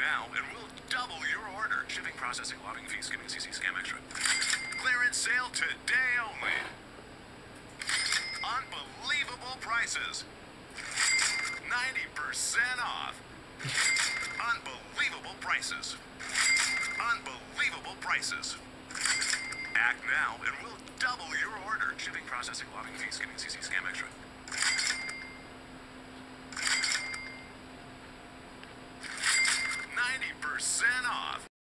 now and we'll double your order. Shipping, processing, lotting fees, skimming, CC, scam extra. Clearance sale today only. Unbelievable prices. 90% off. Unbelievable prices. Unbelievable prices. Act now and we'll double your order. Shipping, processing, lotting fees, skimming, CC, scam extra. Ninety percent off.